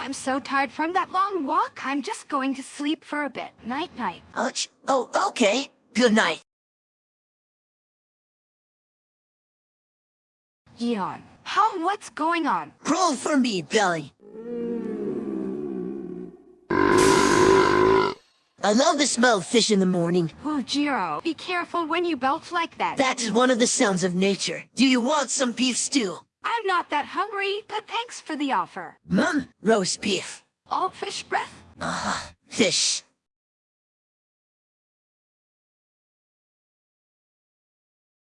I'm so tired from that long walk, I'm just going to sleep for a bit. Night night. Oh, oh, okay. Good night. Yeon. How what's going on? Roll for me, Belly. I love the smell of fish in the morning. Oh, Jiro, be careful when you belch like that. That is one of the sounds of nature. Do you want some beef stew? I'm not that hungry, but thanks for the offer. Mum, roast beef. All fish breath? Ah, fish.